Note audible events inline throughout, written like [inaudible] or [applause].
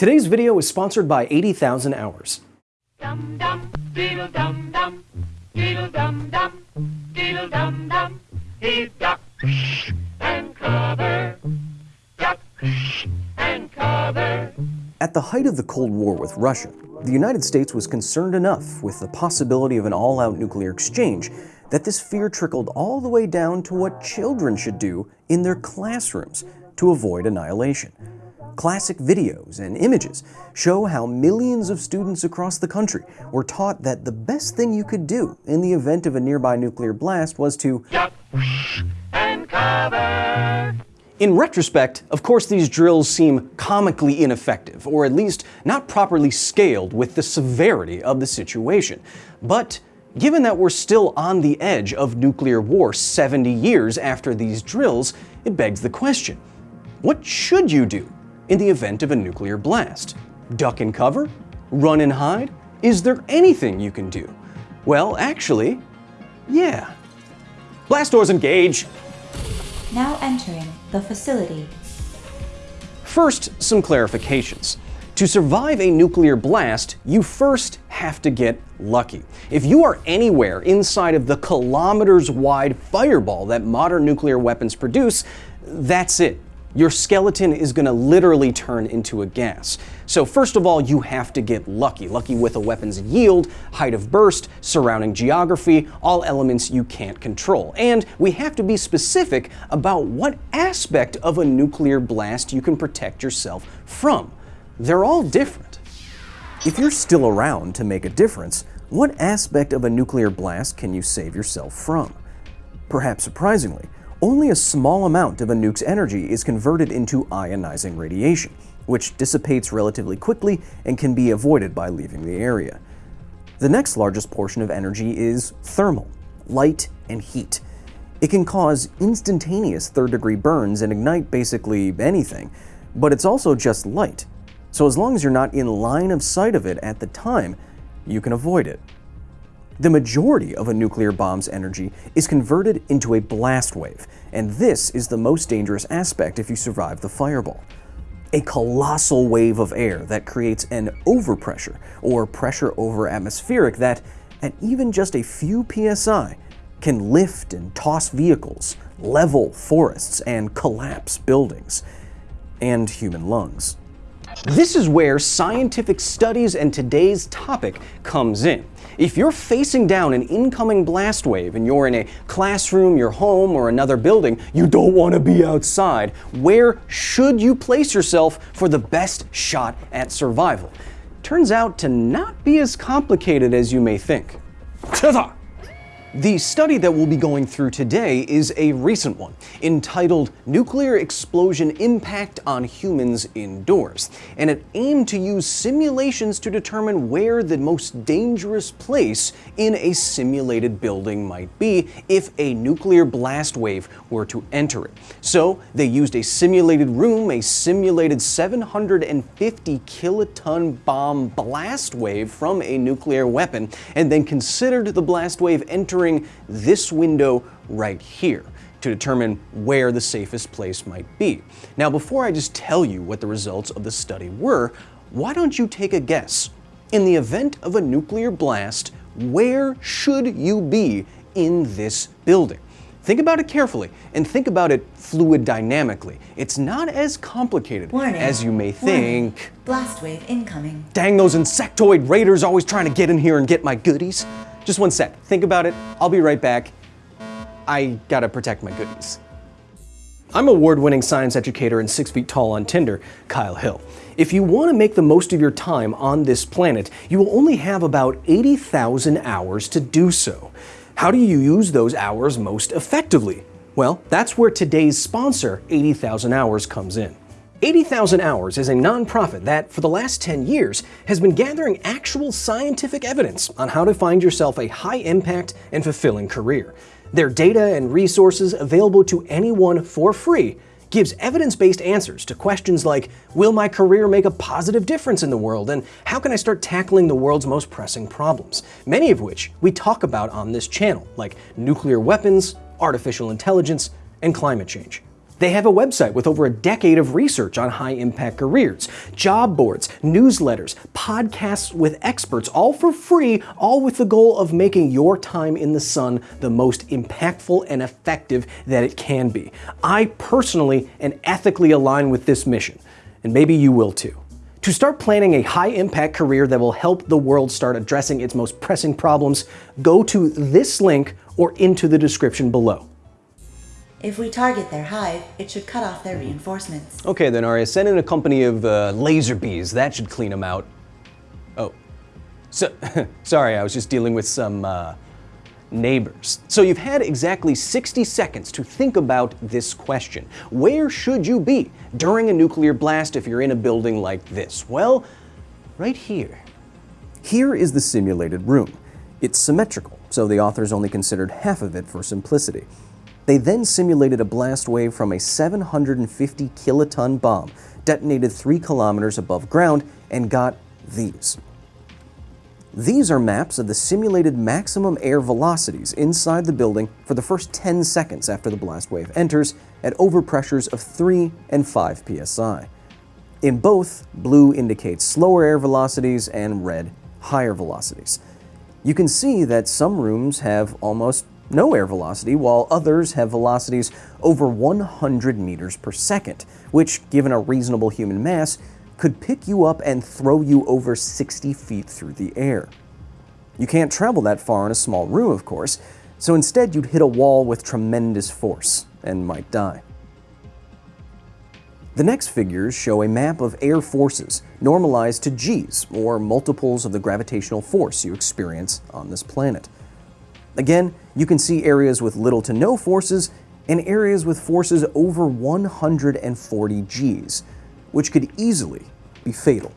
Today's video is sponsored by 80,000 Hours. Dum dum, diddle dum dum, diddle dum dum, diddle dum dum. He's duck and cover, duck and cover. At the height of the Cold War with Russia, the United States was concerned enough with the possibility of an all-out nuclear exchange that this fear trickled all the way down to what children should do in their classrooms to avoid annihilation. Classic videos and images show how millions of students across the country were taught that the best thing you could do in the event of a nearby nuclear blast was to and cover. In retrospect, of course these drills seem comically ineffective, or at least not properly scaled with the severity of the situation. But given that we're still on the edge of nuclear war 70 years after these drills, it begs the question, what should you do in the event of a nuclear blast? Duck and cover? Run and hide? Is there anything you can do? Well, actually, yeah. Blast doors engage! Now entering the facility. First, some clarifications. To survive a nuclear blast, you first have to get lucky. If you are anywhere inside of the kilometers wide fireball that modern nuclear weapons produce, that's it. Your skeleton is going to literally turn into a gas. So first of all, you have to get lucky. Lucky with a weapon's yield, height of burst, surrounding geography, all elements you can't control. And we have to be specific about what aspect of a nuclear blast you can protect yourself from. They're all different. If you're still around to make a difference, what aspect of a nuclear blast can you save yourself from? Perhaps surprisingly, only a small amount of a nuke's energy is converted into ionizing radiation, which dissipates relatively quickly and can be avoided by leaving the area. The next largest portion of energy is thermal, light and heat. It can cause instantaneous third degree burns and ignite basically anything, but it's also just light. So as long as you're not in line of sight of it at the time, you can avoid it. The majority of a nuclear bomb's energy is converted into a blast wave, and this is the most dangerous aspect if you survive the fireball. A colossal wave of air that creates an overpressure, or pressure over atmospheric that, at even just a few psi, can lift and toss vehicles, level forests, and collapse buildings, and human lungs. This is where scientific studies and today's topic comes in. If you're facing down an incoming blast wave and you're in a classroom, your home, or another building, you don't want to be outside. Where should you place yourself for the best shot at survival? Turns out to not be as complicated as you may think. Ta-da! The study that we'll be going through today is a recent one, entitled Nuclear Explosion Impact on Humans Indoors, and it aimed to use simulations to determine where the most dangerous place in a simulated building might be if a nuclear blast wave were to enter it. So they used a simulated room, a simulated 750 kiloton bomb blast wave from a nuclear weapon, and then considered the blast wave entering this window right here to determine where the safest place might be. Now, before I just tell you what the results of the study were, why don't you take a guess? In the event of a nuclear blast, where should you be in this building? Think about it carefully and think about it fluid dynamically. It's not as complicated Warning. as you may think. Warning. think. Blast wave incoming. Dang those insectoid raiders always trying to get in here and get my goodies. Just one sec, think about it, I'll be right back. I gotta protect my goodies. I'm award-winning science educator and six feet tall on Tinder, Kyle Hill. If you want to make the most of your time on this planet, you will only have about 80,000 hours to do so. How do you use those hours most effectively? Well, that's where today's sponsor, 80,000 Hours, comes in. 80,000 Hours is a nonprofit that, for the last 10 years, has been gathering actual scientific evidence on how to find yourself a high impact and fulfilling career. Their data and resources available to anyone for free gives evidence-based answers to questions like, will my career make a positive difference in the world, and how can I start tackling the world's most pressing problems? Many of which we talk about on this channel, like nuclear weapons, artificial intelligence, and climate change. They have a website with over a decade of research on high impact careers, job boards, newsletters, podcasts with experts, all for free, all with the goal of making your time in the sun the most impactful and effective that it can be. I personally and ethically align with this mission, and maybe you will too. To start planning a high impact career that will help the world start addressing its most pressing problems, go to this link or into the description below. If we target their hive, it should cut off their reinforcements. Okay then, ARIA, send in a company of uh, laser bees. That should clean them out. Oh, so [laughs] sorry, I was just dealing with some uh, neighbors. So you've had exactly 60 seconds to think about this question. Where should you be during a nuclear blast if you're in a building like this? Well, right here. Here is the simulated room. It's symmetrical, so the authors only considered half of it for simplicity. They then simulated a blast wave from a 750 kiloton bomb detonated 3 kilometers above ground and got these. These are maps of the simulated maximum air velocities inside the building for the first 10 seconds after the blast wave enters at overpressures of 3 and 5 psi. In both, blue indicates slower air velocities and red higher velocities. You can see that some rooms have almost no air velocity, while others have velocities over 100 meters per second, which, given a reasonable human mass, could pick you up and throw you over 60 feet through the air. You can't travel that far in a small room, of course, so instead you'd hit a wall with tremendous force and might die. The next figures show a map of air forces normalized to g's, or multiples of the gravitational force you experience on this planet. Again, you can see areas with little to no forces and areas with forces over 140 Gs, which could easily be fatal.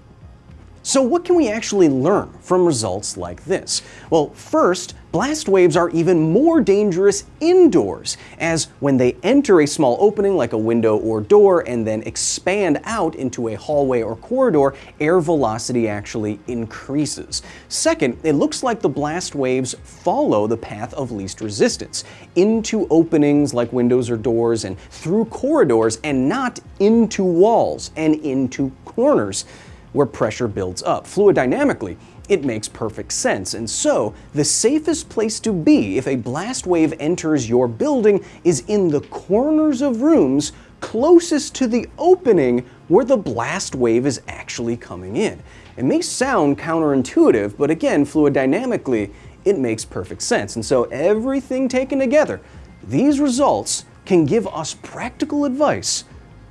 So what can we actually learn from results like this? Well, first, blast waves are even more dangerous indoors, as when they enter a small opening like a window or door and then expand out into a hallway or corridor, air velocity actually increases. Second, it looks like the blast waves follow the path of least resistance, into openings like windows or doors and through corridors and not into walls and into corners where pressure builds up. Fluidynamically, it makes perfect sense. And so, the safest place to be if a blast wave enters your building is in the corners of rooms closest to the opening where the blast wave is actually coming in. It may sound counterintuitive, but again, fluidynamically, it makes perfect sense. And so, everything taken together, these results can give us practical advice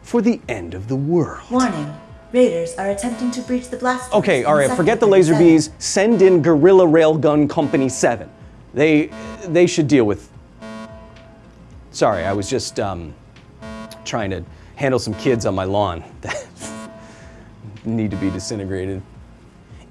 for the end of the world. Warning. Raiders are attempting to breach the blast. Okay, all right, forget the laser bees. Send in Guerrilla Railgun Company 7. They they should deal with Sorry, I was just um, trying to handle some kids on my lawn [laughs] that need to be disintegrated.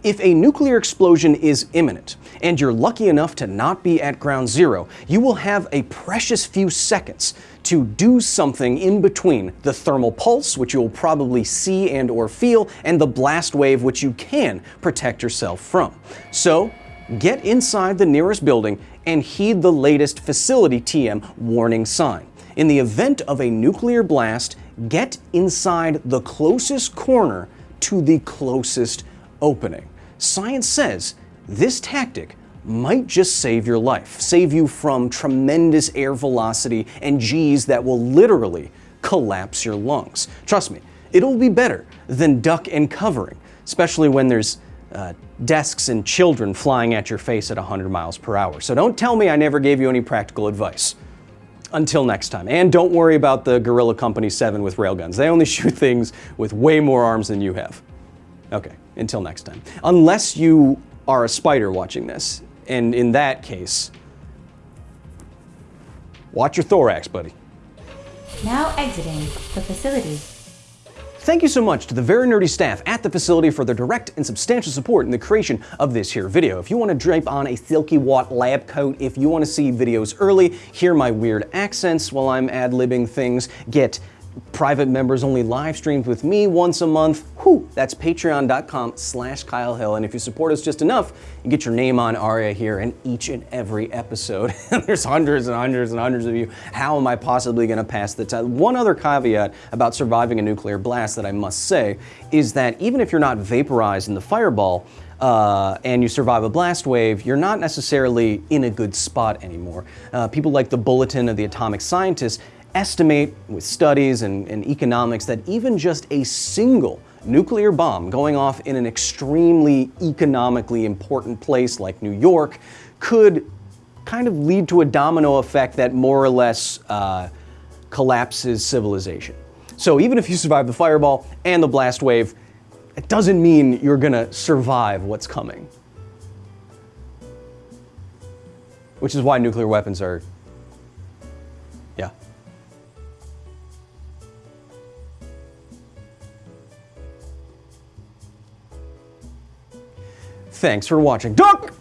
If a nuclear explosion is imminent, and you're lucky enough to not be at ground zero, you will have a precious few seconds to do something in between the thermal pulse, which you'll probably see and or feel, and the blast wave, which you can protect yourself from. So, get inside the nearest building and heed the latest facility TM warning sign. In the event of a nuclear blast, get inside the closest corner to the closest opening. Science says this tactic might just save your life, save you from tremendous air velocity and G's that will literally collapse your lungs. Trust me, it'll be better than duck and covering, especially when there's uh, desks and children flying at your face at 100 miles per hour. So don't tell me I never gave you any practical advice. Until next time. And don't worry about the Gorilla Company 7 with railguns. They only [laughs] shoot things with way more arms than you have. Okay, until next time. Unless you are a spider watching this, and in that case, watch your thorax, buddy. Now exiting the facility. Thank you so much to the very nerdy staff at the facility for their direct and substantial support in the creation of this here video. If you want to drape on a Silky Watt lab coat, if you want to see videos early, hear my weird accents while I'm ad-libbing things, get private members only live streams with me once a month. Whew, that's patreon.com slash Kyle Hill. And if you support us just enough, you get your name on ARIA here in each and every episode. [laughs] There's hundreds and hundreds and hundreds of you. How am I possibly going to pass the time? One other caveat about surviving a nuclear blast that I must say is that even if you're not vaporized in the fireball, uh, and you survive a blast wave, you're not necessarily in a good spot anymore. Uh, people like the Bulletin of the Atomic Scientists estimate with studies and, and economics that even just a single nuclear bomb going off in an extremely economically important place like New York could kind of lead to a domino effect that more or less uh, collapses civilization. So even if you survive the fireball and the blast wave, it doesn't mean you're gonna survive what's coming. Which is why nuclear weapons are, yeah. Thanks for watching. Duck!